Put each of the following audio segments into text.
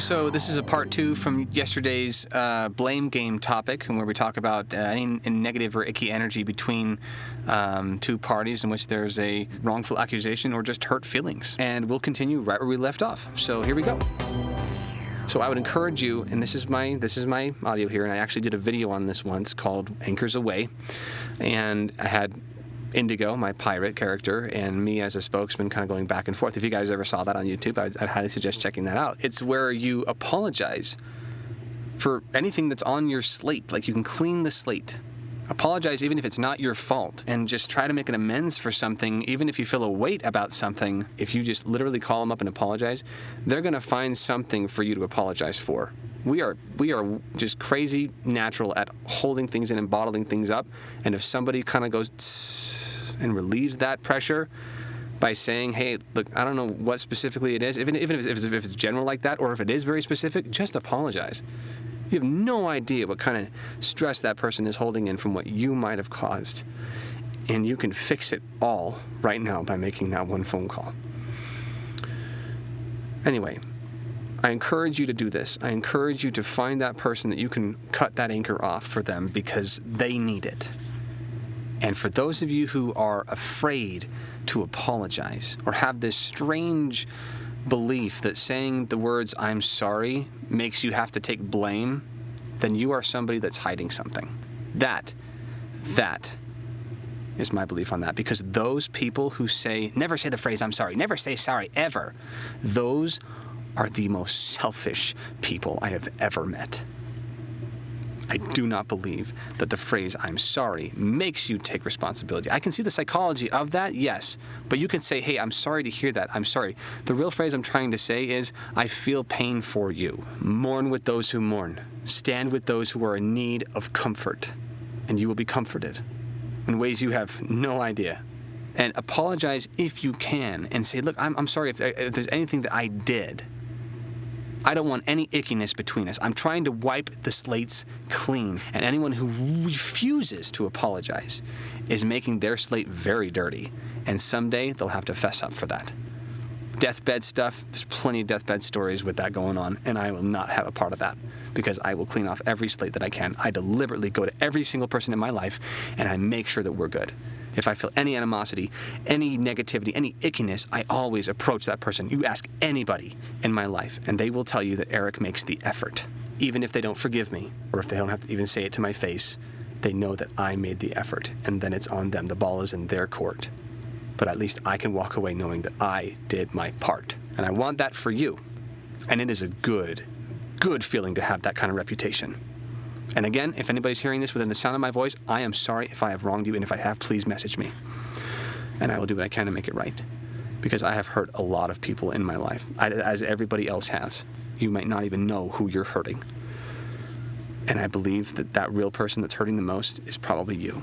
So this is a part two from yesterday's uh, blame game topic, where we talk about uh, any negative or icky energy between um, two parties in which there's a wrongful accusation or just hurt feelings. And we'll continue right where we left off. So here we go. So I would encourage you, and this is my this is my audio here, and I actually did a video on this once called "Anchors Away," and I had Indigo, my pirate character, and me as a spokesman kind of going back and forth. If you guys ever saw that on YouTube, I'd, I'd, highly suggest checking that out. It's where you apologize for anything that's on your slate. Like you can clean the slate. Apologize even if it's not your fault and just try to make an amends for something, even if you feel a weight about something. If you just literally call them up and apologize, they're going to find something for you to apologize for. We are we are just crazy natural at holding things in and bottling things up. And if somebody kind of goes and relieves that pressure by saying, hey, look, I don't know what specifically it is, even, even if, it's, if it's general like that, or if it is very specific, just apologize. You have no idea what kind of stress that person is holding in from what you might have caused. And you can fix it all right now by making that one phone call. Anyway, I encourage you to do this. I encourage you to find that person that you can cut that anchor off for them because they need it. And for those of you who are afraid to apologize or have this strange belief that saying the words, I'm sorry, makes you have to take blame, then you are somebody that's hiding something. That, that is my belief on that. Because those people who say, never say the phrase, I'm sorry, never say sorry, ever, those are the most selfish people I have ever met. I do not believe that the phrase I'm sorry makes you take responsibility. I can see the psychology of that, yes, but you can say, hey, I'm sorry to hear that. I'm sorry. The real phrase I'm trying to say is, I feel pain for you. Mourn with those who mourn. Stand with those who are in need of comfort, and you will be comforted in ways you have no idea. And apologize if you can and say, look, I'm, I'm sorry if, uh, if there's anything that I did I don't want any ickiness between us. I'm trying to wipe the slates clean. And anyone who refuses to apologize is making their slate very dirty. And someday they'll have to fess up for that. Deathbed stuff, there's plenty of deathbed stories with that going on, and I will not have a part of that because I will clean off every slate that I can. I deliberately go to every single person in my life and I make sure that we're good. If I feel any animosity, any negativity, any ickiness, I always approach that person. You ask anybody in my life, and they will tell you that Eric makes the effort. Even if they don't forgive me, or if they don't have to even say it to my face, they know that I made the effort, and then it's on them. The ball is in their court. But at least I can walk away knowing that I did my part. And I want that for you. And it is a good, good feeling to have that kind of reputation. And again, if anybody's hearing this within the sound of my voice, I am sorry if I have wronged you, and if I have, please message me. And I will do what I can to make it right. Because I have hurt a lot of people in my life, as everybody else has. You might not even know who you're hurting. And I believe that that real person that's hurting the most is probably you.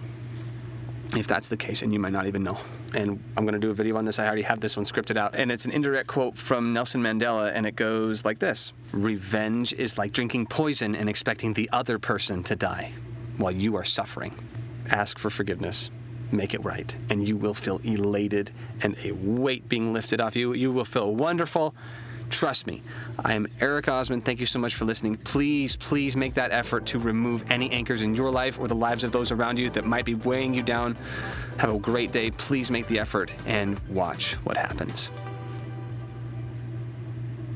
If that's the case, and you might not even know and I'm going to do a video on this. I already have this one scripted out. And it's an indirect quote from Nelson Mandela, and it goes like this Revenge is like drinking poison and expecting the other person to die while you are suffering. Ask for forgiveness. Make it right, and you will feel elated and a weight being lifted off you. You will feel wonderful. Trust me. I am Eric Osmond. Thank you so much for listening. Please, please make that effort to remove any anchors in your life or the lives of those around you that might be weighing you down. Have a great day. Please make the effort and watch what happens.